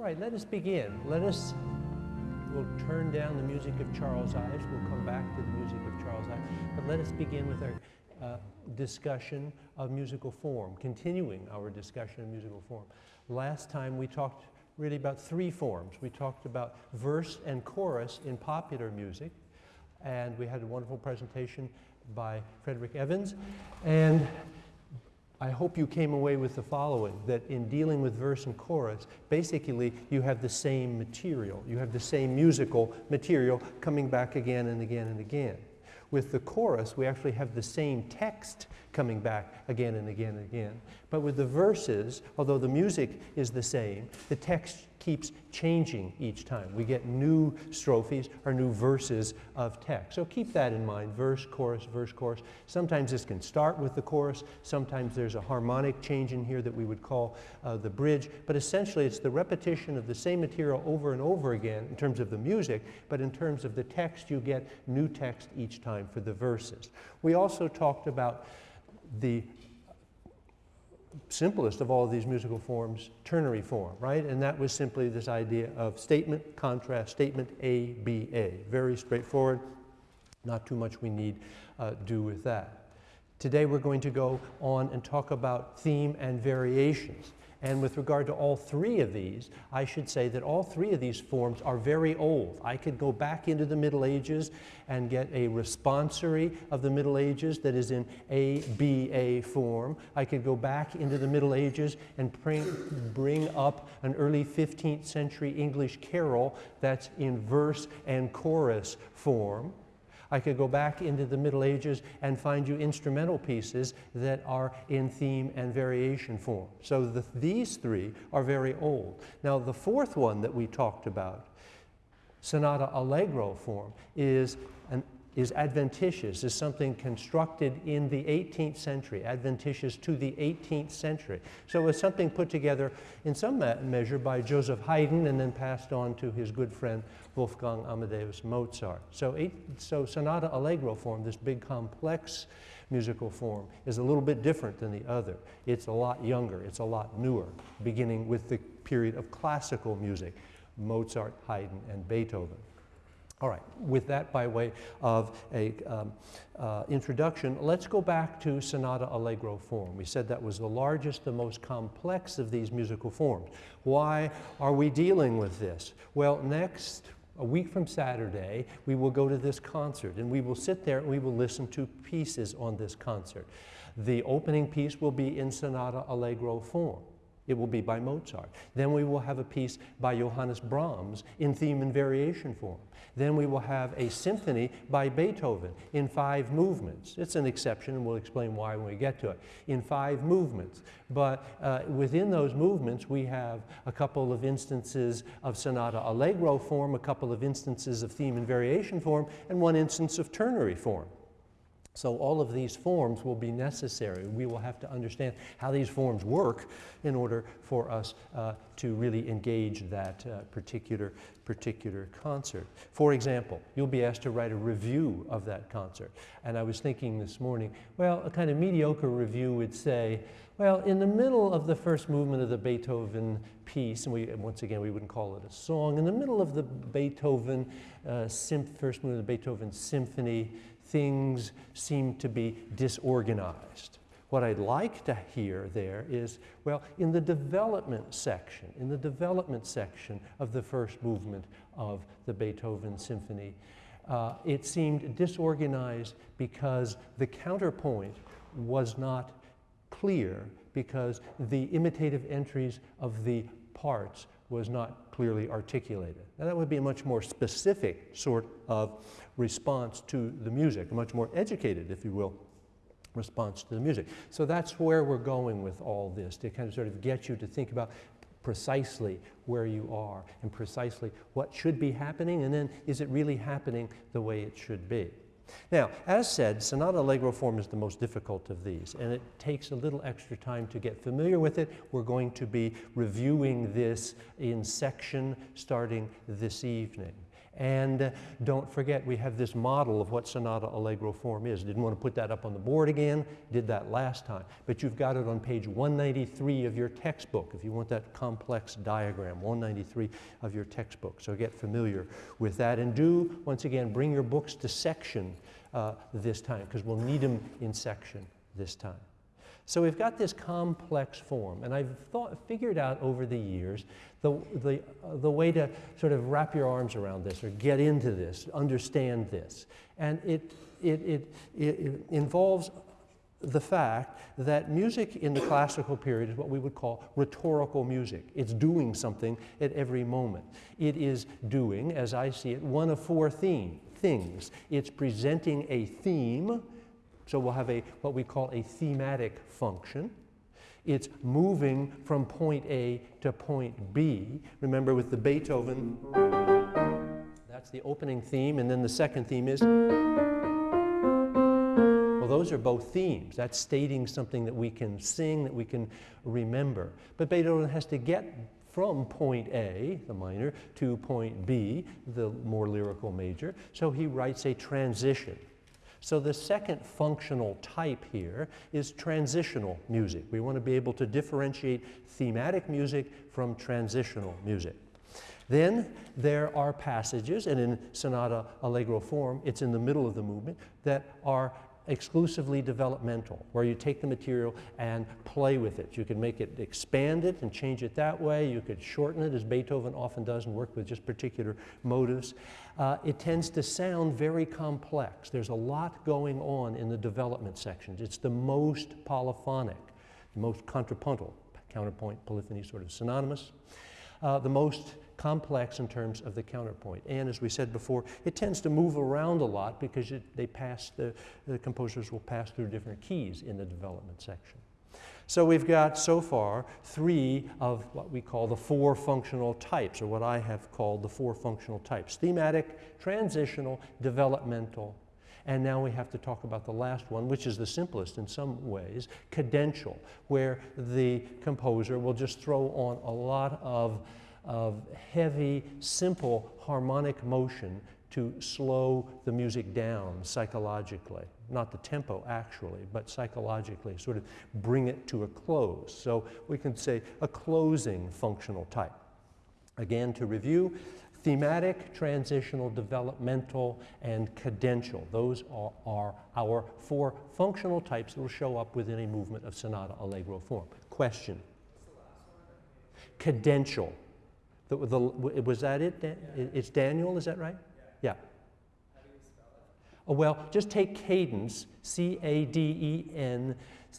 All right, let us begin. Let us, we'll turn down the music of Charles Ives. We'll come back to the music of Charles Ives. But let us begin with our uh, discussion of musical form, continuing our discussion of musical form. Last time we talked really about three forms. We talked about verse and chorus in popular music, and we had a wonderful presentation by Frederick Evans. And I hope you came away with the following, that in dealing with verse and chorus, basically you have the same material. You have the same musical material coming back again and again and again. With the chorus, we actually have the same text coming back again and again and again. But with the verses, although the music is the same, the text keeps changing each time. We get new strophes or new verses of text. So keep that in mind, verse, chorus, verse, chorus. Sometimes this can start with the chorus. Sometimes there's a harmonic change in here that we would call uh, the bridge. But essentially it's the repetition of the same material over and over again in terms of the music, but in terms of the text you get new text each time for the verses. We also talked about the simplest of all of these musical forms, ternary form, right? And that was simply this idea of statement, contrast, statement, A, B, A. Very straightforward, not too much we need uh, do with that. Today we're going to go on and talk about theme and variations. And with regard to all three of these, I should say that all three of these forms are very old. I could go back into the Middle Ages and get a responsory of the Middle Ages that is in ABA form. I could go back into the Middle Ages and bring, bring up an early 15th century English carol that's in verse and chorus form. I could go back into the Middle Ages and find you instrumental pieces that are in theme and variation form. So the, these three are very old. Now the fourth one that we talked about, sonata allegro form, is an is adventitious, is something constructed in the 18th century, adventitious to the 18th century. So it's something put together in some measure by Joseph Haydn and then passed on to his good friend Wolfgang Amadeus Mozart. So, eight, so sonata allegro form, this big complex musical form, is a little bit different than the other. It's a lot younger, it's a lot newer, beginning with the period of classical music, Mozart, Haydn, and Beethoven. All right, with that by way of a um, uh, introduction, let's go back to Sonata Allegro form. We said that was the largest, the most complex of these musical forms. Why are we dealing with this? Well, next, a week from Saturday, we will go to this concert and we will sit there and we will listen to pieces on this concert. The opening piece will be in Sonata Allegro form. It will be by Mozart. Then we will have a piece by Johannes Brahms in theme and variation form. Then we will have a symphony by Beethoven in five movements. It's an exception, and we'll explain why when we get to it, in five movements. But uh, within those movements, we have a couple of instances of sonata allegro form, a couple of instances of theme and variation form, and one instance of ternary form. So all of these forms will be necessary. We will have to understand how these forms work in order for us uh, to really engage that uh, particular, particular concert. For example, you'll be asked to write a review of that concert. And I was thinking this morning, well, a kind of mediocre review would say, well, in the middle of the first movement of the Beethoven piece, and we, once again, we wouldn't call it a song, in the middle of the Beethoven, uh, first movement of the Beethoven symphony, things seem to be disorganized. What I'd like to hear there is, well, in the development section, in the development section of the first movement of the Beethoven Symphony, uh, it seemed disorganized because the counterpoint was not clear because the imitative entries of the parts was not clearly articulated. Now that would be a much more specific sort of response to the music, a much more educated, if you will, response to the music. So that's where we're going with all this, to kind of sort of get you to think about precisely where you are and precisely what should be happening, and then is it really happening the way it should be? Now, as said, sonata allegro form is the most difficult of these, and it takes a little extra time to get familiar with it. We're going to be reviewing this in section starting this evening. And don't forget, we have this model of what sonata allegro form is. Didn't want to put that up on the board again, did that last time. But you've got it on page 193 of your textbook if you want that complex diagram, 193 of your textbook. So get familiar with that. And do, once again, bring your books to section uh, this time because we'll need them in section this time. So we've got this complex form, and I've thought, figured out over the years the, the, uh, the way to sort of wrap your arms around this or get into this, understand this. And it, it, it, it involves the fact that music in the classical period is what we would call rhetorical music. It's doing something at every moment. It is doing, as I see it, one of four theme, things. It's presenting a theme, so we'll have a, what we call a thematic function. It's moving from point A to point B. Remember with the Beethoven, that's the opening theme, and then the second theme is, well, those are both themes. That's stating something that we can sing, that we can remember. But Beethoven has to get from point A, the minor, to point B, the more lyrical major. So he writes a transition. So the second functional type here is transitional music. We want to be able to differentiate thematic music from transitional music. Then there are passages, and in sonata allegro form, it's in the middle of the movement, that are exclusively developmental, where you take the material and play with it. You can make it expand it and change it that way. You could shorten it, as Beethoven often does, and work with just particular motives. Uh, it tends to sound very complex. There's a lot going on in the development sections. It's the most polyphonic, the most contrapuntal, counterpoint, polyphony, sort of synonymous. Uh, the most complex in terms of the counterpoint. And as we said before, it tends to move around a lot because it, they pass the, the composers will pass through different keys in the development section. So we've got so far three of what we call the four functional types, or what I have called the four functional types. Thematic, transitional, developmental, and now we have to talk about the last one, which is the simplest in some ways, cadential, where the composer will just throw on a lot of of heavy, simple harmonic motion to slow the music down psychologically. Not the tempo actually, but psychologically, sort of bring it to a close. So we can say a closing functional type. Again, to review, thematic, transitional, developmental, and cadential. Those are, are, our four functional types that will show up within a movement of sonata allegro form. Question? Cadential. The, the, was that it? Dan? Yeah. It's Daniel, is that right? Yeah. yeah. How do you spell it? Oh, well, just take cadence, C A D E N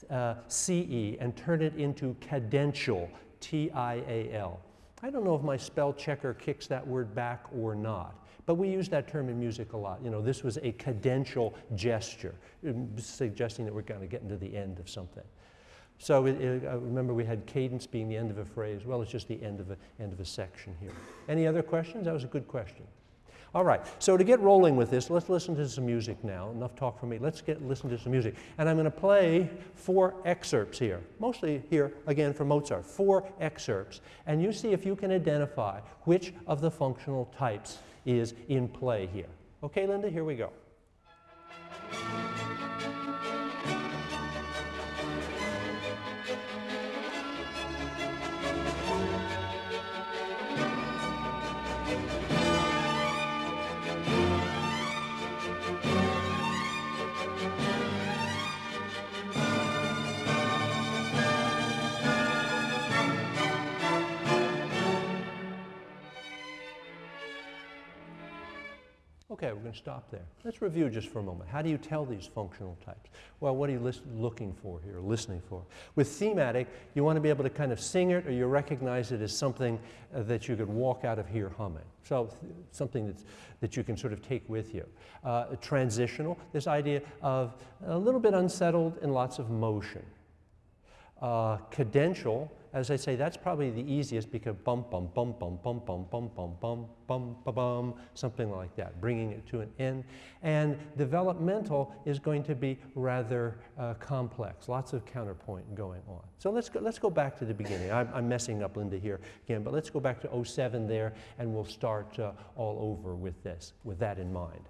uh, C E, and turn it into cadential, T I A L. I don't know if my spell checker kicks that word back or not. But we use that term in music a lot. You know, this was a cadential gesture, suggesting that we're going to get into the end of something. So it, it, uh, remember we had cadence being the end of a phrase. Well, it's just the end of a, end of a section here. Any other questions? That was a good question. All right, so to get rolling with this, let's listen to some music now. Enough talk for me. Let's get listen to some music. And I'm going to play four excerpts here, mostly here, again, from Mozart. Four excerpts. And you see if you can identify which of the functional types is in play here. Okay, Linda, here we go. Okay, we're going to stop there. Let's review just for a moment. How do you tell these functional types? Well, what are you looking for here, listening for? With thematic, you want to be able to kind of sing it or you recognize it as something uh, that you could walk out of here humming. So something that's, that you can sort of take with you. Uh, transitional, this idea of a little bit unsettled and lots of motion. Uh, cadential, as I say, that's probably the easiest because bum, bum, bum, bum, bum, bum, bum, bum, bum, bum, bum, bum, something like that, bringing it to an end. And developmental is going to be rather uh, complex, lots of counterpoint going on. So let's go, let's go back to the beginning. I'm, I'm messing up Linda here again, but let's go back to 07 there and we'll start uh, all over with this, with that in mind.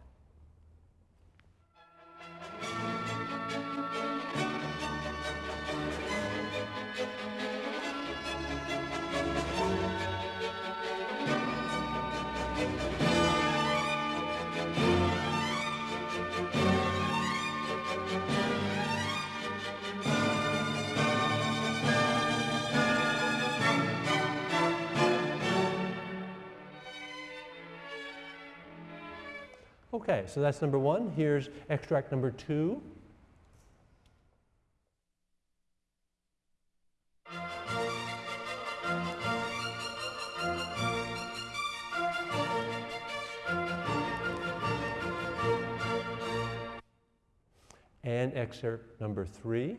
Okay, so that's number one. Here's extract number two. And excerpt number three.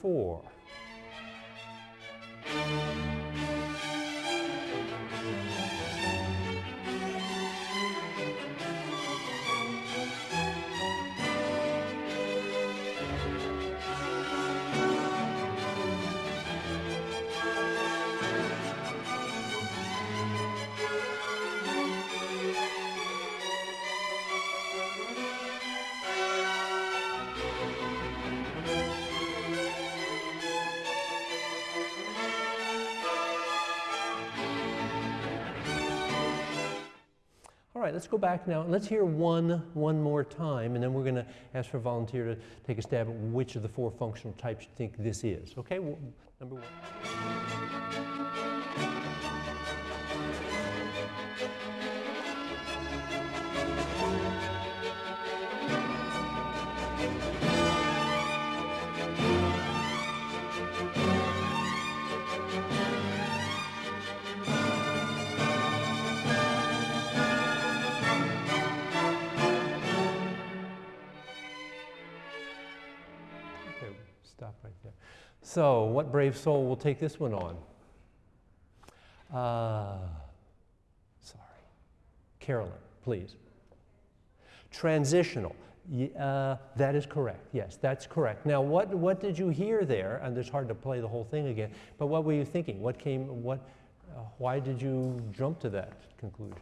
Four. Right, let's go back now. And let's hear one one more time, and then we're going to ask for a volunteer to take a stab at which of the four functional types you think this is. Okay, well, number one. So, what brave soul will take this one on? Uh, sorry. Carolyn, please. Transitional. Uh, that is correct. Yes, that's correct. Now, what, what did you hear there? And it's hard to play the whole thing again, but what were you thinking? What came, what, uh, why did you jump to that conclusion?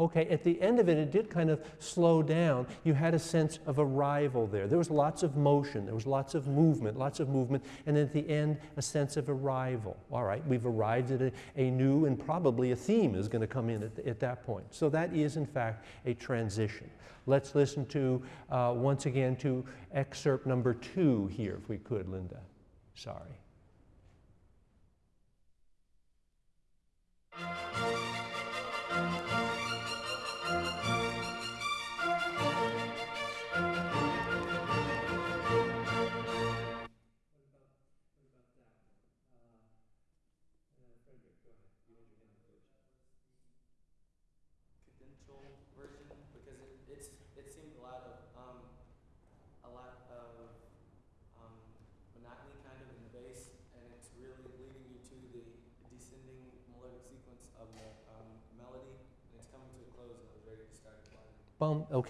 Okay, at the end of it, it did kind of slow down. You had a sense of arrival there. There was lots of motion, there was lots of movement, lots of movement, and at the end, a sense of arrival. All right, we've arrived at a, a new and probably a theme is going to come in at, at that point. So that is, in fact, a transition. Let's listen to, uh, once again, to excerpt number two here, if we could, Linda. Sorry.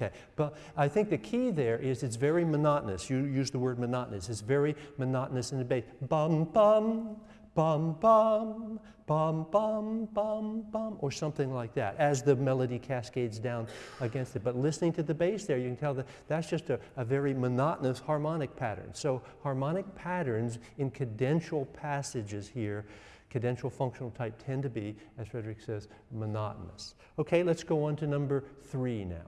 Okay. But I think the key there is it's very monotonous. You use the word monotonous. It's very monotonous in the bass. Bum, bum, bum, bum, bum, bum, bum, bum, or something like that as the melody cascades down against it. But listening to the bass there, you can tell that that's just a, a very monotonous harmonic pattern. So harmonic patterns in cadential passages here cadential functional type tend to be, as Frederick says, monotonous. Okay, let's go on to number three now.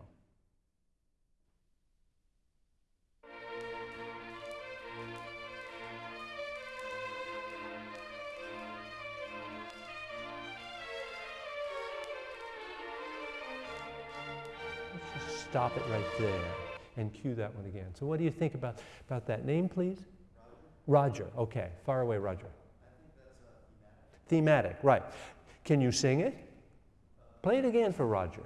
Stop it right there and cue that one again. So what do you think about, about that? Name, please? Roger. Roger. Okay. Far away, Roger. thematic. Thematic, right. Can you sing it? Play it again for Roger.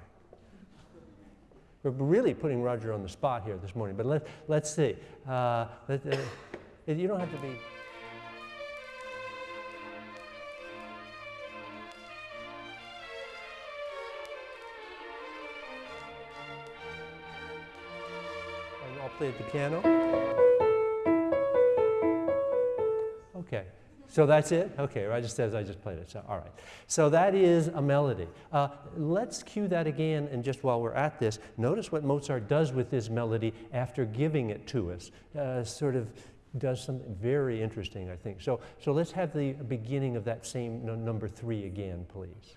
We're really putting Roger on the spot here this morning, but let, let's see. Uh, let, uh, you don't have to be. I'll play at the piano. Okay. So that's it? Okay, I just says I just played it. So all right. So that is a melody. Uh, let's cue that again, and just while we're at this, notice what Mozart does with this melody after giving it to us. Uh, sort of does something very interesting, I think. So, so let's have the beginning of that same number three again, please.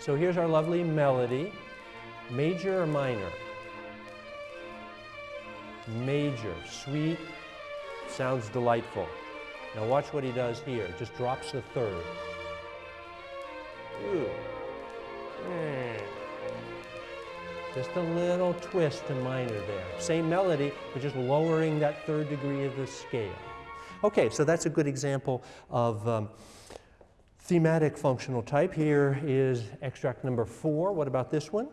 So here's our lovely melody. Major or minor? Major, sweet, Sounds delightful. Now watch what he does here. Just drops the third. Mm. Just a little twist to minor there. Same melody, but just lowering that third degree of the scale. Okay, so that's a good example of um, thematic functional type. Here is extract number four. What about this one?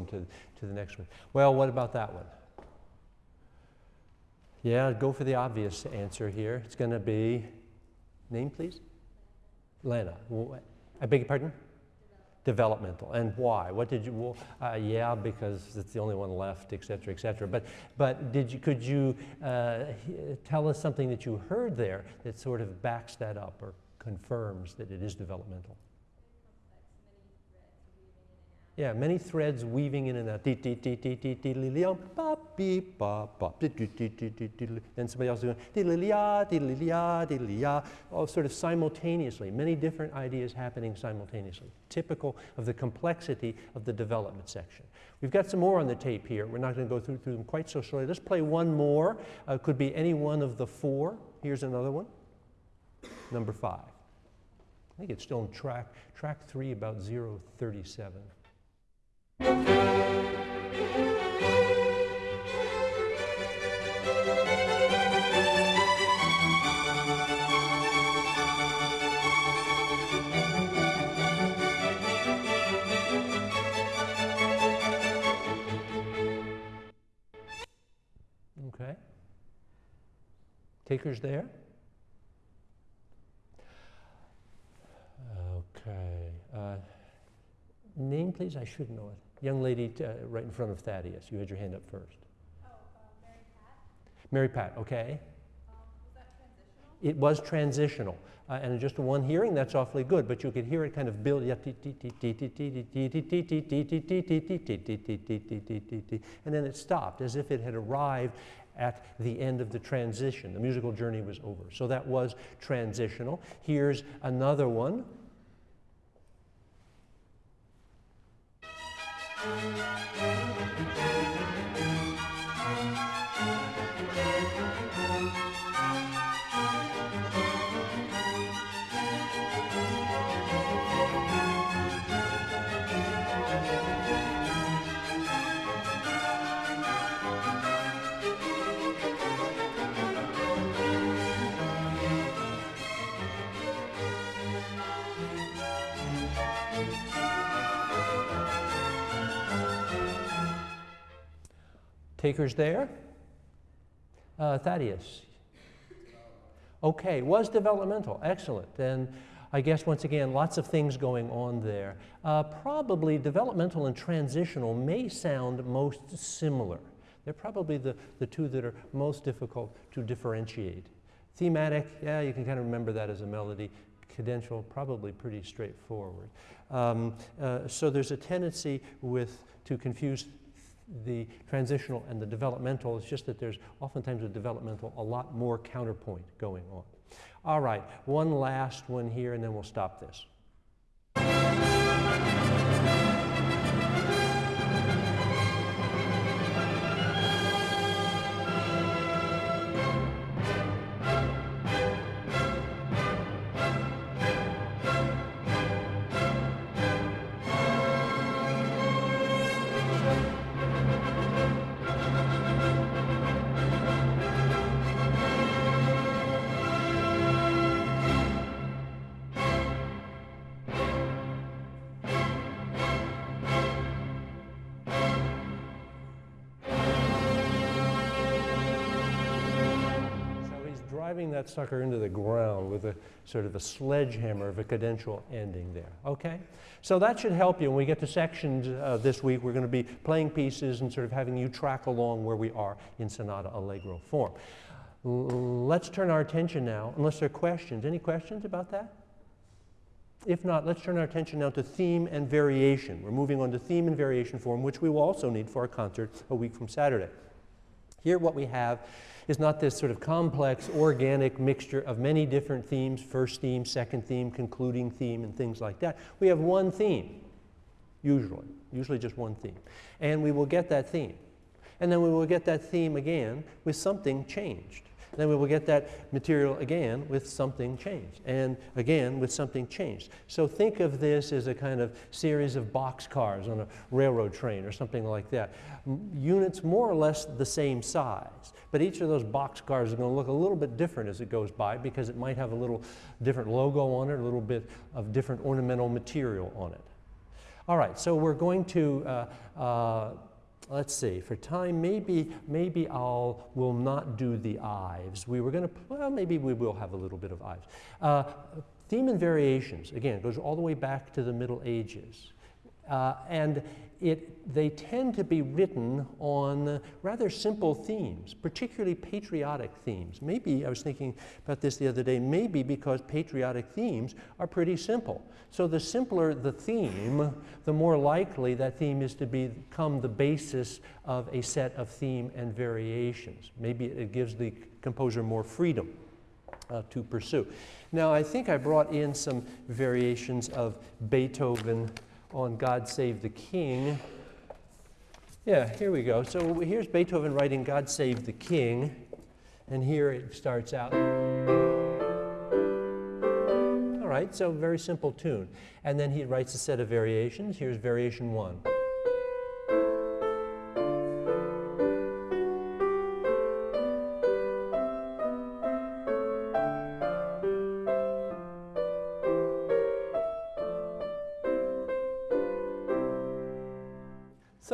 On to, to the next one. Well, what about that one? Yeah, go for the obvious answer here. It's going to be, name please? Lena. I beg your pardon? Developmental. And why? What did you, uh, yeah, because it's the only one left, et cetera, et cetera. But, but did you, could you uh, tell us something that you heard there that sort of backs that up or confirms that it is developmental? Yeah, many threads weaving in and out. Then somebody else doing all sort of simultaneously. Many different ideas happening simultaneously. Typical of the complexity of the development section. We've got some more on the tape here. We're not going to go through, through them quite so slowly. Let's play one more. Uh, could be any one of the four. Here's another one. Number five. I think it's still on track, track three, about 037. Okay. Takers there? Okay. Uh, name, please? I should know it. Young lady uh, right in front of Thaddeus. You had your hand up first. Oh, uh, Mary Pat. Mary Pat, okay. Um, was? It was transitional. Uh, and just one hearing, that's awfully good, but you could hear it kind of build, and then it stopped as if it had arrived at the end of the transition. The musical journey was over. So that was transitional. Here's another one. Música Takers there? Uh, Thaddeus. Okay, was developmental. Excellent. And I guess once again, lots of things going on there. Uh, probably developmental and transitional may sound most similar. They're probably the, the two that are most difficult to differentiate. Thematic, yeah, you can kind of remember that as a melody. Cadential, probably pretty straightforward. Um, uh, so there's a tendency with to confuse the transitional and the developmental. It's just that there's oftentimes a developmental a lot more counterpoint going on. All right, one last one here, and then we'll stop this. That sucker into the ground with a sort of a sledgehammer of a cadential ending there. Okay? So that should help you when we get to sections uh, this week. We're going to be playing pieces and sort of having you track along where we are in sonata allegro form. L- let's turn our attention now, unless there are questions. Any questions about that? If not, let's turn our attention now to theme and variation. We're moving on to theme and variation form, which we will also need for our concert a week from Saturday. Here, what we have is not this sort of complex, organic mixture of many different themes first theme, second theme, concluding theme, and things like that. We have one theme, usually, usually just one theme. And we will get that theme. And then we will get that theme again with something changed. Then we will get that material again with something changed, and again with something changed. So think of this as a kind of series of boxcars on a railroad train or something like that. M- units more or less the same size, but each of those boxcars is going to look a little bit different as it goes by because it might have a little different logo on it, a little bit of different ornamental material on it. All right, so we're going to, uh, uh, let's see, for time, maybe, maybe I'll, will not do the Ives. We were going to, well, maybe we will have a little bit of Ives. Uh, theme and variations, again, goes all the way back to the Middle Ages. Uh, and it, they tend to be written on rather simple themes, particularly patriotic themes. Maybe, I was thinking about this the other day, maybe because patriotic themes are pretty simple. So the simpler the theme, the more likely that theme is to become the basis of a set of theme and variations. Maybe it gives the composer more freedom. Uh, to pursue. Now, I think I brought in some variations of Beethoven on God Save the King. Yeah, here we go. So here's Beethoven writing God Save the King, and here it starts out. All right, so very simple tune. And then he writes a set of variations. Here's variation one.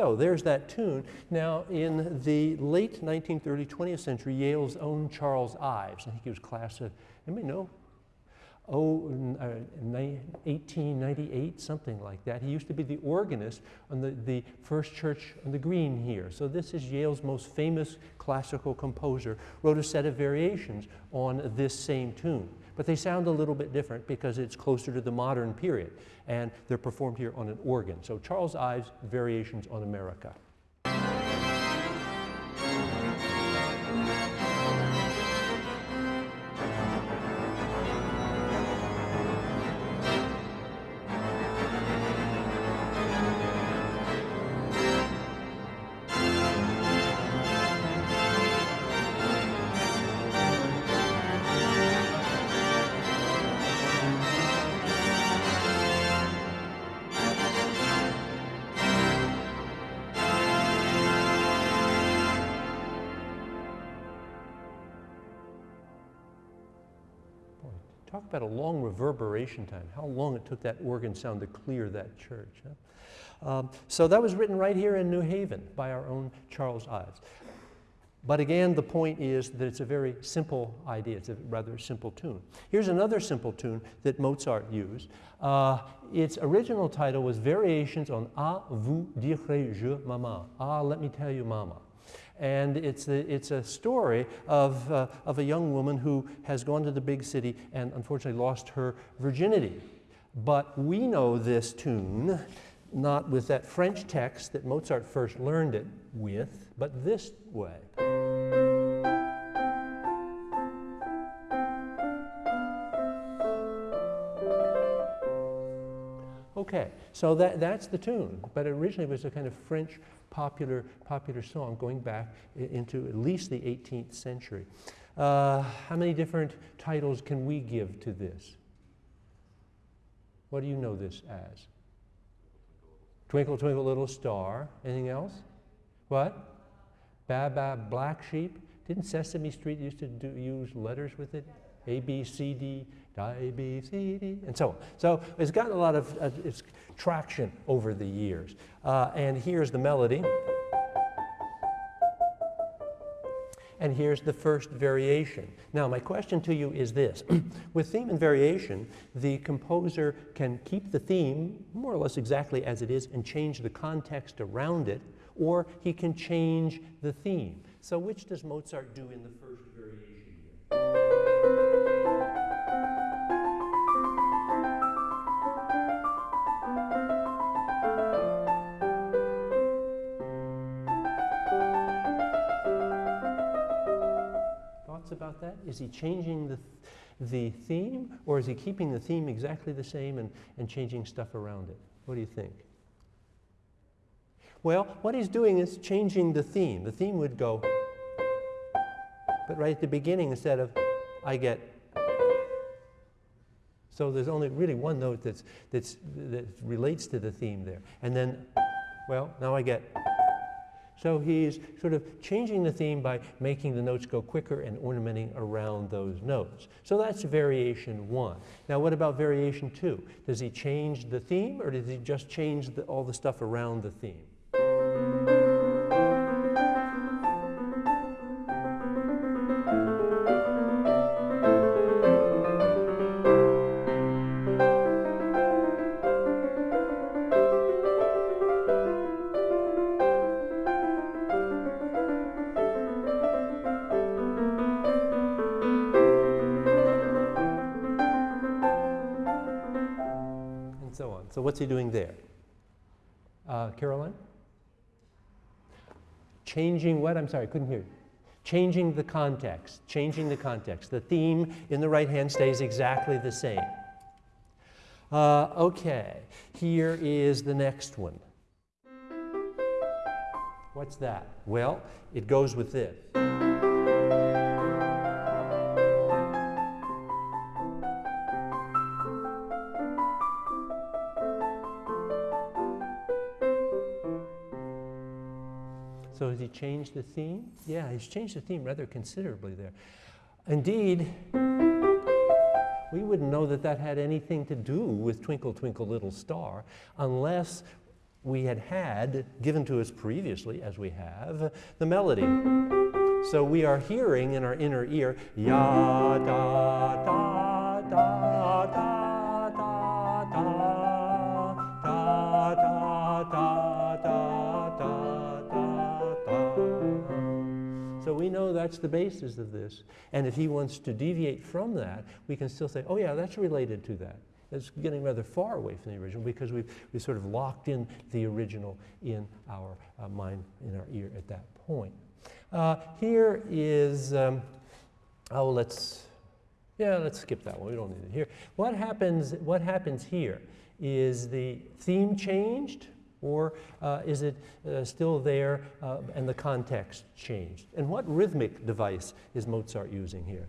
So there's that tune. Now, in the late 1930s, 20th century, Yale's own Charles Ives, I think he was class of, anybody know? Oh, uh, 1898, something like that. He used to be the organist on the, the First Church on the Green here. So this is Yale's most famous classical composer, wrote a set of variations on this same tune. But they sound a little bit different because it's closer to the modern period, and they're performed here on an organ. So Charles Ives, Variations on America. Reverberation time. How long it took that organ sound to clear that church. huh? Um, so that was written right here in New Haven by our own Charles Ives. But again, the point is that it's a very simple idea. It's a rather simple tune. Here's another simple tune that Mozart used. Uh, its original title was Variations on Ah, vous dirai-je, maman. Ah, let me tell you, mama. And it's a, it's a story of, uh, of a young woman who has gone to the big city and unfortunately lost her virginity. But we know this tune not with that French text that Mozart first learned it with, but this way. Okay, so that, that's the tune, but originally it was a kind of French popular, popular song going back into at least the 18th century. Uh, how many different titles can we give to this? What do you know this as? Twinkle, twinkle, little star. Anything else? What? Baa, baa, black sheep. Didn't Sesame Street used to do, use letters with it? A, B, C, D, A, B, C, D, and so on. So it's gotten a lot of uh, traction over the years. Uh, and here's the melody. And here's the first variation. Now, my question to you is this. With theme and variation, the composer can keep the theme more or less exactly as it is and change the context around it, or he can change the theme. So which does Mozart do in the first about that? Is he changing the, the theme, or is he keeping the theme exactly the same and, and changing stuff around it? What do you think? Well, what he's doing is changing the theme. The theme would go, but right at the beginning, instead of I get, so there's only really one note that's, that's, that relates to the theme there. And then, well, now I get, so he's sort of changing the theme by making the notes go quicker and ornamenting around those notes. So that's variation one. Now, what about variation two? Does he change the theme or does he just change the, all the stuff around the theme? Changing what? I'm sorry, I couldn't hear you. Changing the context, changing the context. The theme in the right hand stays exactly the same. Uh, okay, here is the next one. What's that? Well, it goes with this. The theme? Yeah, he's changed the theme rather considerably there. Indeed, we wouldn't know that that had anything to do with Twinkle, Twinkle, Little Star unless we had had, given to us previously, as we have, the melody. So we are hearing in our inner ear, ya da da that's the basis of this. And if he wants to deviate from that, we can still say, oh yeah, that's related to that. It's getting rather far away from the original because we've, we sort of locked in the original in our uh, mind, in our ear at that point. Uh, here is, um, oh, let's, yeah, let's skip that one. We don't need it here. What happens, what happens here? Is the theme changed or uh, is it uh, still there uh, and the context changed? And what rhythmic device is Mozart using here?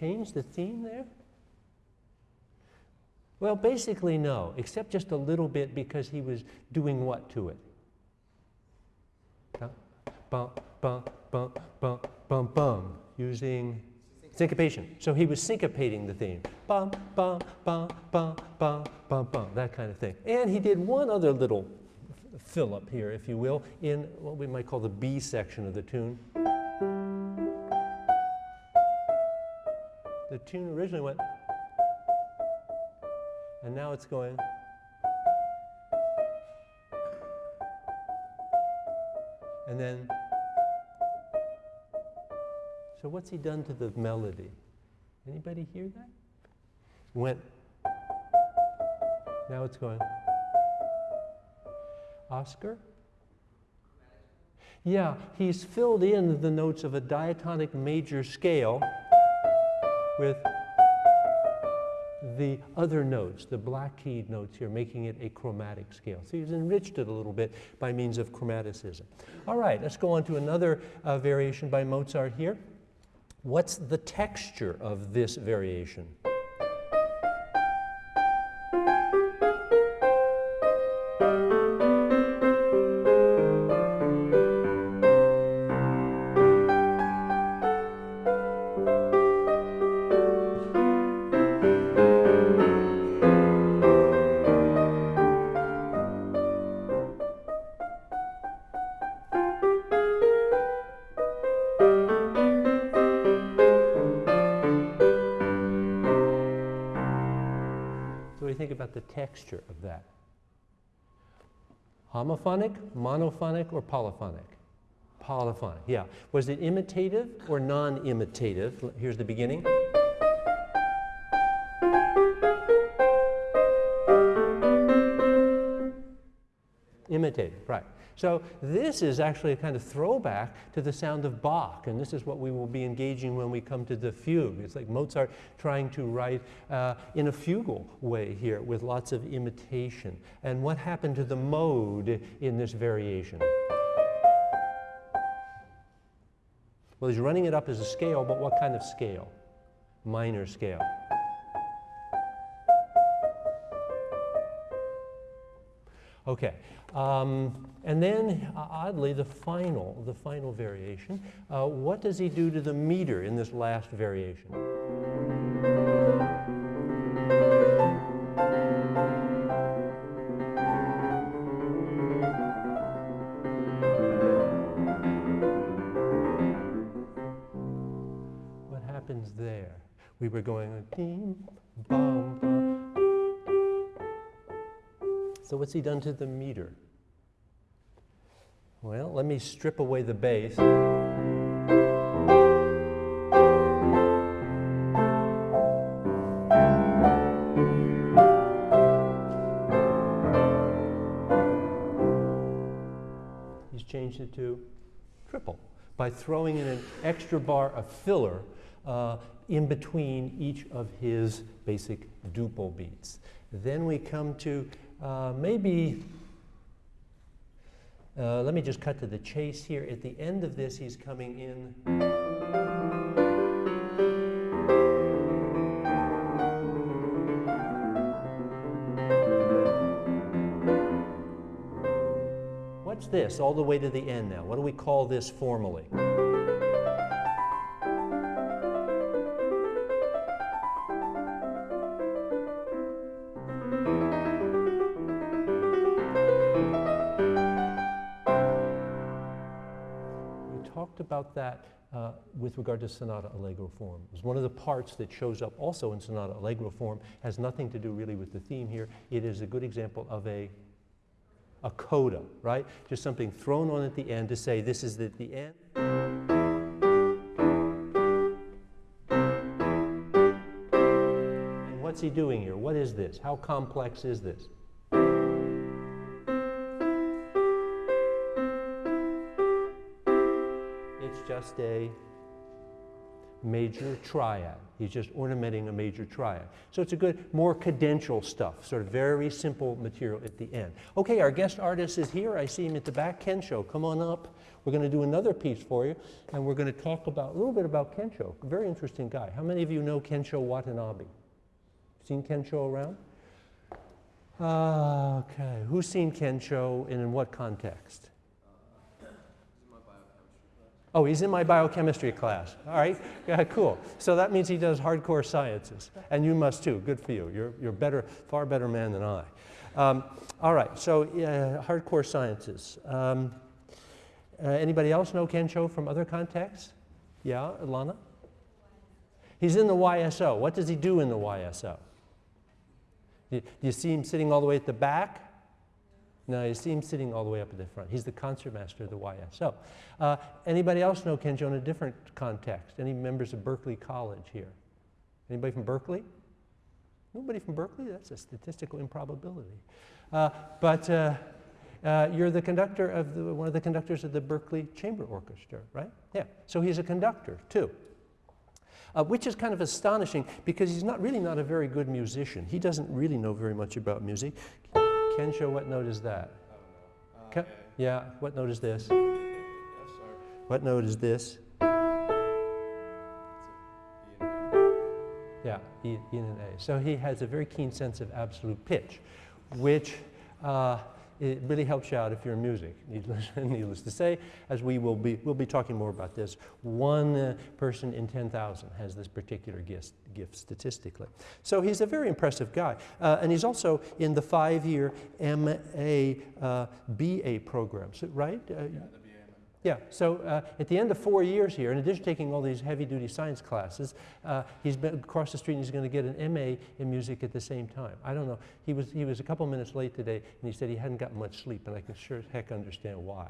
Change the theme there? Well, basically no, except just a little bit because he was doing what to it? Bum, bum, bum, bum, bum, bum, using Syncopation. So he was syncopating the theme. Bum, bum, bum, bum, bum, bum, bum, that kind of thing. And he did one other little fill up here, if you will, in what we might call the B section of the tune. The tune originally went, and now it's going. And then, so what's he done to the melody? Anybody hear that? Went, now it's going. Oscar? Yeah, he's filled in the notes of a diatonic major scale with the other notes, the black keyed notes here, making it a chromatic scale. So he's enriched it a little bit by means of chromaticism. All right, let's go on to another uh, variation by Mozart here. What's the texture of this variation? Homophonic, monophonic, or polyphonic? Polyphonic, yeah. Was it imitative or non-imitative? Here's the beginning. Imitative, right. So this is actually a kind of throwback to the sound of Bach, and this is what we will be engaging when we come to the fugue. It's like Mozart trying to write uh, in a fugal way here with lots of imitation. And what happened to the mode in this variation? Well, he's running it up as a scale, but what kind of scale? Minor scale. Okay, um, and then uh, oddly, the final, the final variation. Uh, what does he do to the meter in this last variation? What's he done to the meter? Well, let me strip away the bass. He's changed it to triple by throwing in an extra bar of filler uh, in between each of his basic duple beats. Then we come to uh, maybe, uh, let me just cut to the chase here. At the end of this, he's coming in. What's this all the way to the end now? What do we call this formally? Regard to sonata allegro form. It was one of the parts that shows up also in sonata allegro form, has nothing to do really with the theme here. It is a good example of a, a coda, right? Just something thrown on at the end to say this is at the end. And what's he doing here? What is this? How complex is this? It's just a major triad. He's just ornamenting a major triad. So it's a good, more cadential stuff, sort of very simple material at the end. Okay, our guest artist is here. I see him at the back. Kensho, come on up. We're going to do another piece for you, and we're going to talk about a little bit about Kensho. Very interesting guy. How many of you know Kensho Watanabe? Seen Kensho around? Uh, okay, who's seen Kensho and in what context? Oh, he's in my biochemistry class. All right, yeah, cool. So that means he does hardcore sciences, and you must too. Good for you. You're, you're better, far better man than I. Um, all right, so uh, hardcore sciences. Um, uh, anybody else know Kensho from other contexts? Yeah, Alana? He's in the YSO. What does he do in the YSO? Do you see him sitting all the way at the back? No, you see him sitting all the way up at the front. He's the concertmaster of the YSO. Uh, anybody else know Kensho in a different context? Any members of Berkeley College here? Anybody from Berkeley? Nobody from Berkeley? That's a statistical improbability. Uh, but uh, uh, you're the conductor of the, one of the conductors of the Berkeley Chamber Orchestra, right? Yeah. So he's a conductor too. Uh, which is kind of astonishing because he's not really not a very good musician. He doesn't really know very much about music. Kensho, what note is that? Ca- yeah, what note is this? What note is this? Yeah, E, e and an A. So he has a very keen sense of absolute pitch, which uh, it really helps you out if you're in music, needless, needless to say, as we will be, we'll be talking more about this. One uh, person in 10,000 has this particular gift, gift statistically. So he's a very impressive guy. Uh, and he's also in the five-year MA uh, BA program, so, right? Uh, yeah, so uh, at the end of four years here, in addition to taking all these heavy duty science classes, uh, he's been across the street and he's going to get an MA in music at the same time. I don't know, he was, he was a couple minutes late today and he said he hadn't gotten much sleep, and I can sure as heck understand why.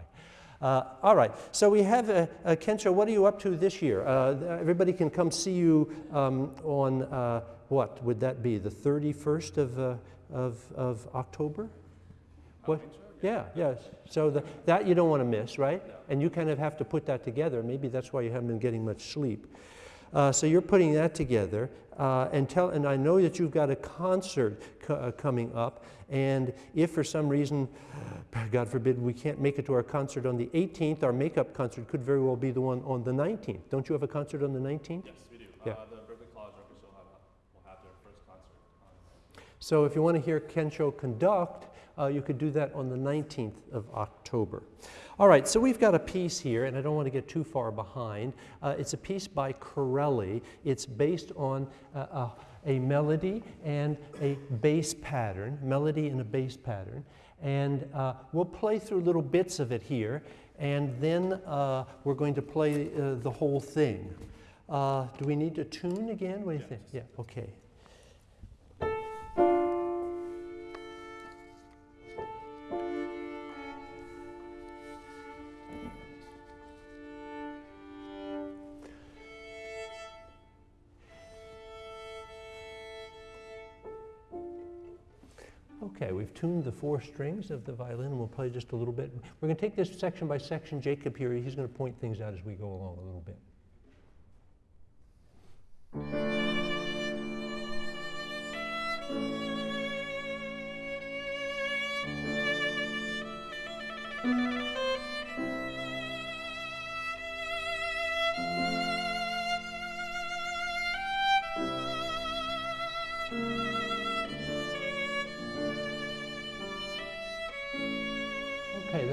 Uh, all right, so we have uh, uh, Kensho. What are you up to this year? Uh, everybody can come see you um, on uh, what would that be? The 31st of, uh, of, of October? What? Yeah, yes. So the, that you don't want to miss, right? And you kind of have to put that together. Maybe that's why you haven't been getting much sleep. Uh, so you're putting that together, uh, and tell. And I know that you've got a concert co- uh, coming up. And if for some reason, God forbid, we can't make it to our concert on the 18th, our makeup concert could very well be the one on the 19th. Don't you have a concert on the 19th? Yes, we do. Yeah. Uh, the Berkeley College Orchestra will have, will have their first concert So if you want to hear Kensho conduct, uh, you could do that on the 19th of October. All right, so we've got a piece here, and I don't want to get too far behind. Uh, it's a piece by Corelli. It's based on uh, a, a melody and a bass pattern, melody and a bass pattern. And uh, we'll play through little bits of it here, and then uh, we're going to play uh, the whole thing. Uh, do we need to tune again? What do you think? Yeah, okay. Okay, the four strings of the violin, and we'll play just a little bit. We're going to take this section by section. Jacob here, he's going to point things out as we go along a little bit.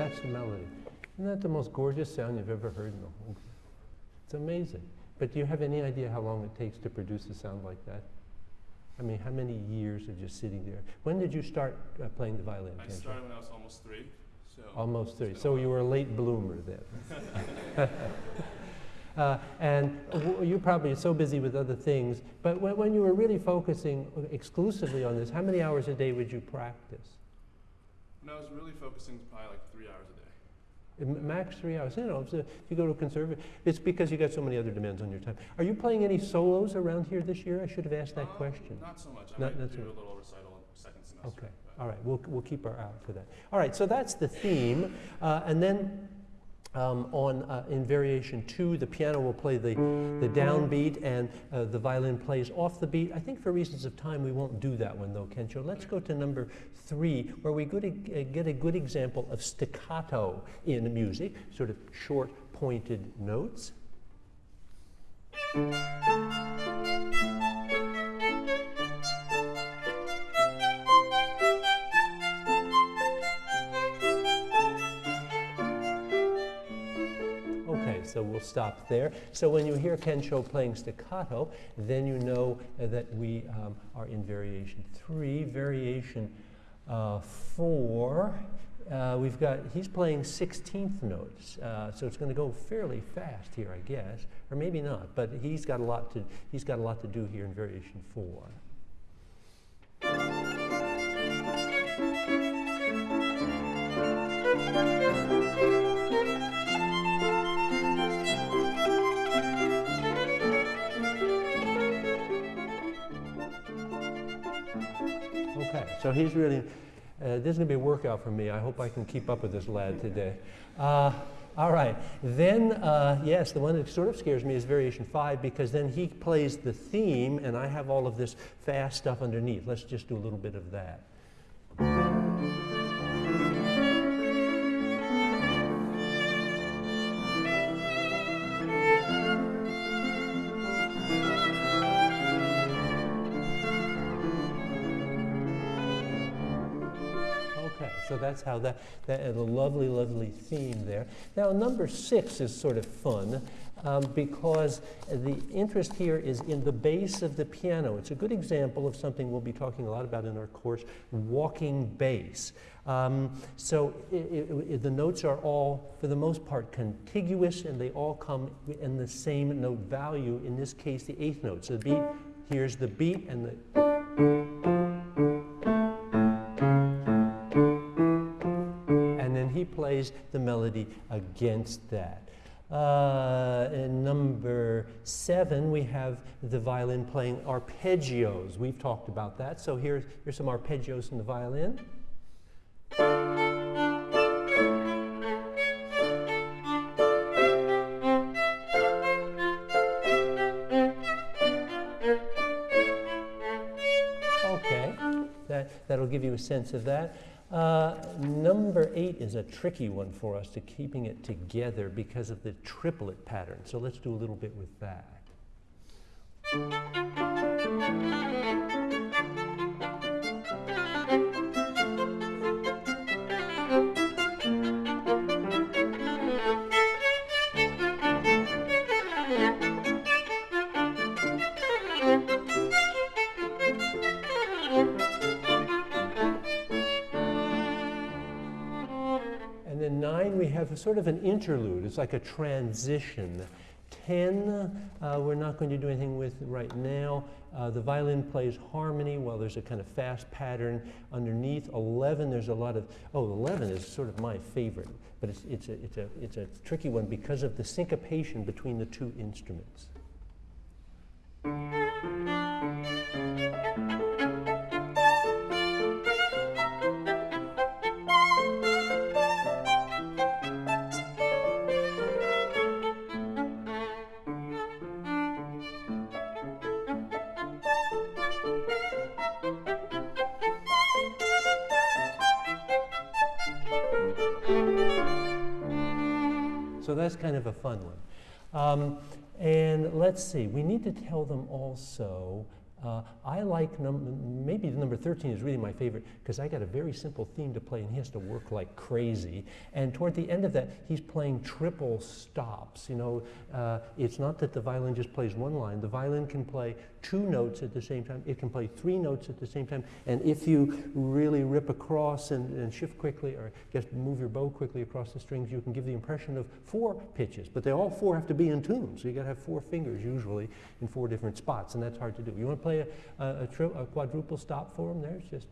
That's the melody. Isn't that the most gorgeous sound you've ever heard in the whole? It's amazing. But do you have any idea how long it takes to produce a sound like that? I mean, how many years of just sitting there? When did you start uh, playing the violin? I started when I was almost three, so Almost three. So you were a late bloomer then. uh, and you're probably so busy with other things. But when, when you were really focusing exclusively on this, how many hours a day would you practice? when I was really focusing, probably like three hours a day. M- Max three hours. You know, if, you go to a conservative, it's because you got so many other demands on your time. Are you playing any solos around here this year? I should have asked that Um, question. Not so much. I Not- might not do so a little recital in second semester. Okay. All right, we'll, we'll keep our eye out for that. All right, so that's the theme. Uh, and then um, on, uh, in variation two, the piano will play the, the downbeat and uh, the violin plays off the beat. I think for reasons of time, we won't do that one though, Kensho. Let's go to number three, where we uh, get a good example of staccato in music, sort of short, pointed notes. So we'll stop there. So when you hear Kensho playing staccato, then you know that we um, are in variation three. Variation uh, four, uh, we've got, he's playing 16th notes, uh, so it's going to go fairly fast here, I guess, or maybe not, but he's got a lot to, he's got a lot to do here in variation four. Okay, so he's really, uh, this is going to be a workout for me. I hope I can keep up with this lad today. Uh, all right, then, uh, yes, the one that sort of scares me is variation five because then he plays the theme and I have all of this fast stuff underneath. Let's just do a little bit of that. So that's how that, that a lovely, lovely theme there. Now, number six is sort of fun um, because the interest here is in the bass of the piano. It's a good example of something we'll be talking a lot about in our course, walking bass. Um, so i i the notes are all, for the most part, contiguous and they all come in the same note value, in this case, the eighth note. So the beat, here's the beat and the plays the melody against that. Uh, in number seven, we have the violin playing arpeggios. We've talked about that. So here's, here's some arpeggios in the violin. Okay, that, that'll give you a sense of that. Uh, number eight is a tricky one for us to keeping it together because of the triplet pattern. So let's do a little bit with that. Sort of an interlude. It's like a transition. 10, uh, we're not going to do anything with right now. Uh, the violin plays harmony while there's a kind of fast pattern underneath. 11, there's a lot of, oh, 11 is sort of my favorite, but it's, it's, a, it's, a, it's a tricky one because of the syncopation between the two instruments. So that's kind of a fun one. Um, and let's see, we need to tell them also. Uh, I like num- maybe the number 13 is really my favorite because I got a very simple theme to play and he has to work like crazy. And toward the end of that, he's playing triple stops. You know, uh, it's not that the violin just plays one line. The violin can play two notes at the same time. It can play three notes at the same time. And if you really rip across and, and shift quickly or just move your bow quickly across the strings, you can give the impression of four pitches. But they all four have to be in tune. So you got to have four fingers usually in four different spots, and that's hard to do. You want to play a, a, a, a quadruple stop for them? There's just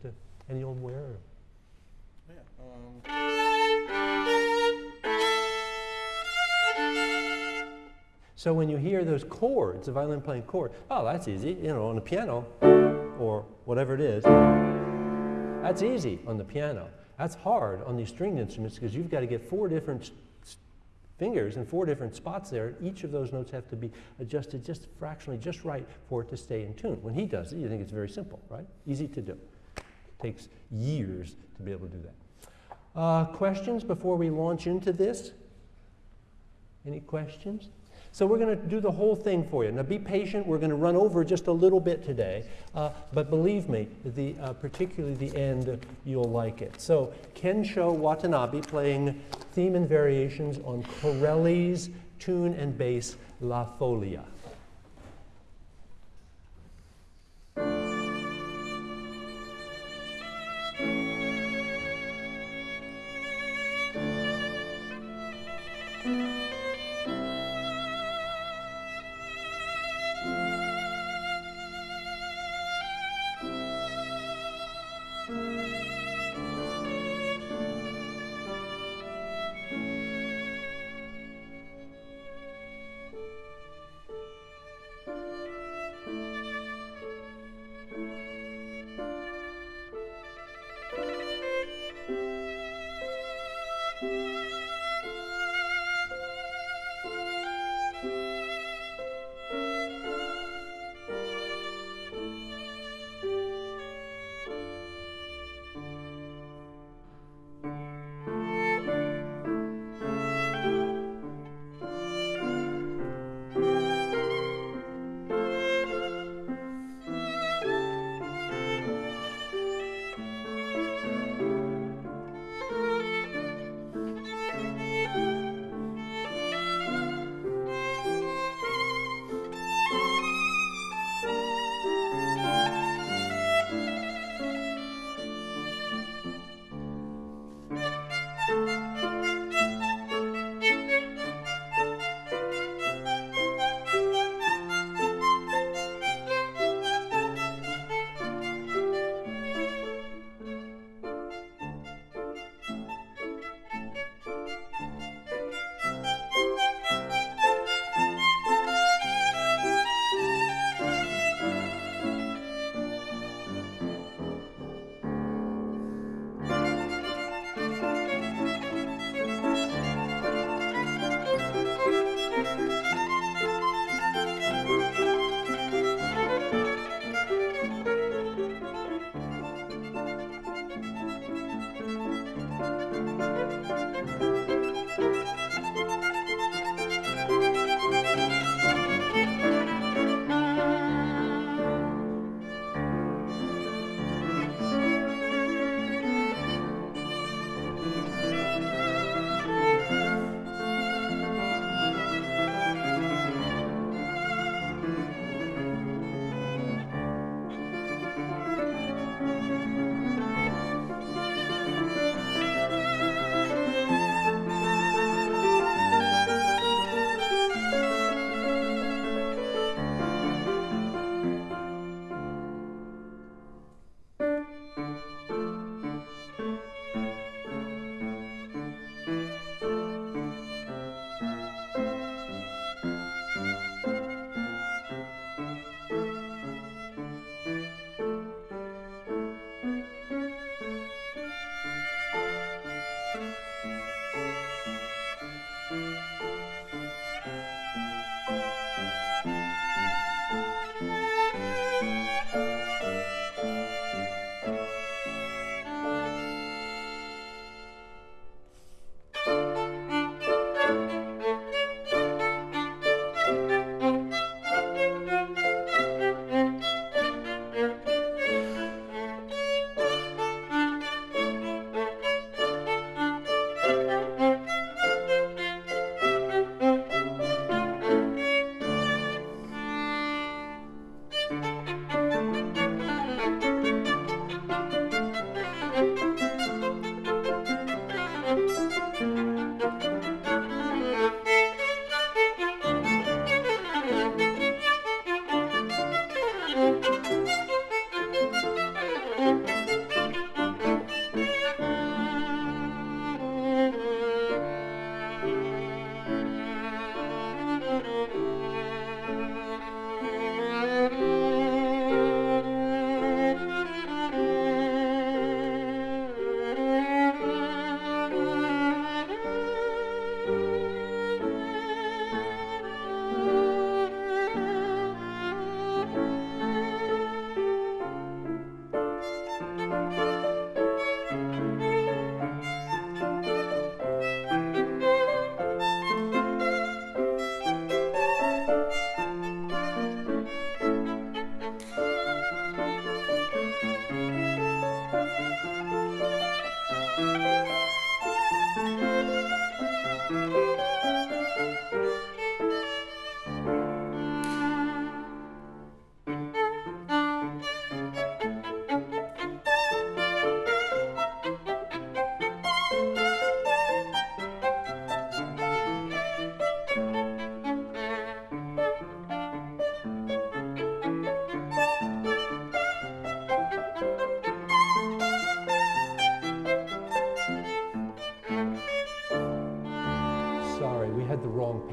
any old where. Yeah. Um, So when you hear those chords, the violin playing chord, oh, that's easy. You know, on the piano or whatever it is, that's easy on the piano. That's hard on these stringed instruments because you've got to get four different fingers in four different spots there. Each of those notes have to be adjusted just fractionally, just right for it to stay in tune. When he does it, you think it's very simple, right? Easy to do. It takes years to be able to do that. Uh, questions before we launch into this? Any questions? So we're going to do the whole thing for you. Now be patient. We're going to run over just a little bit today, uh, but believe me, the, uh, particularly the end, you'll like it. So Kensho Watanabe playing theme and variations on Corelli's tune and bass La Folia.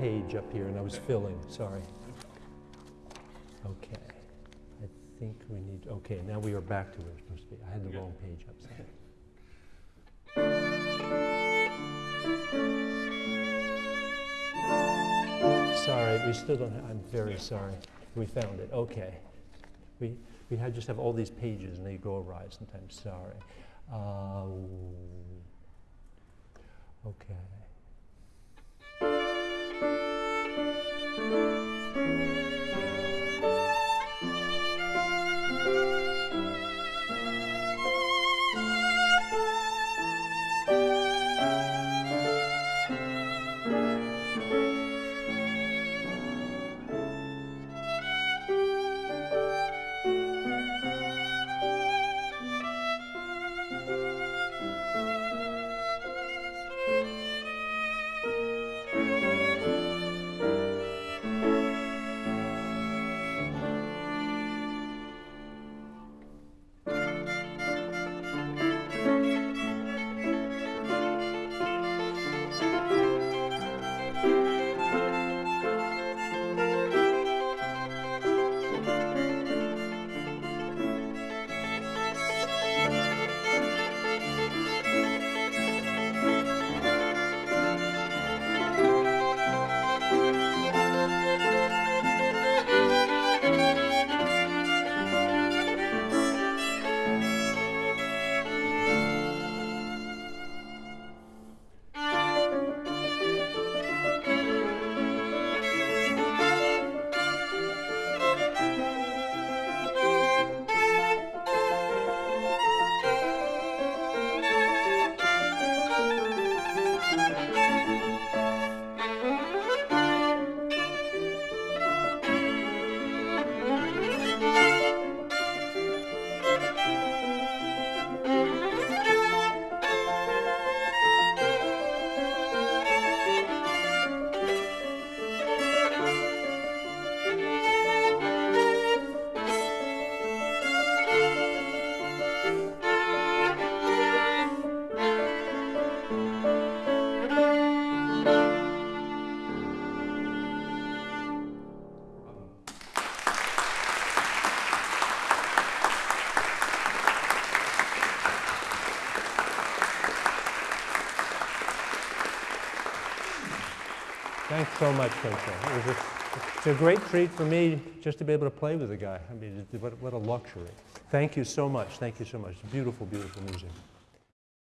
Page up here and I was filling, sorry. Okay. I think we need, okay, now we are back to where it's supposed to be. I had the wrong page up, sorry. Sorry, we still don't, ha- I'm very sorry. We found it, okay. We, we had, just have all these pages and they go awry sometimes, sorry. Uh, Okay. Música Thanks so much, Rachel. It was a, it's a great treat for me just to be able to play with the guy. I mean, what, what a luxury. Thank you so much. Thank you so much. Beautiful, beautiful music.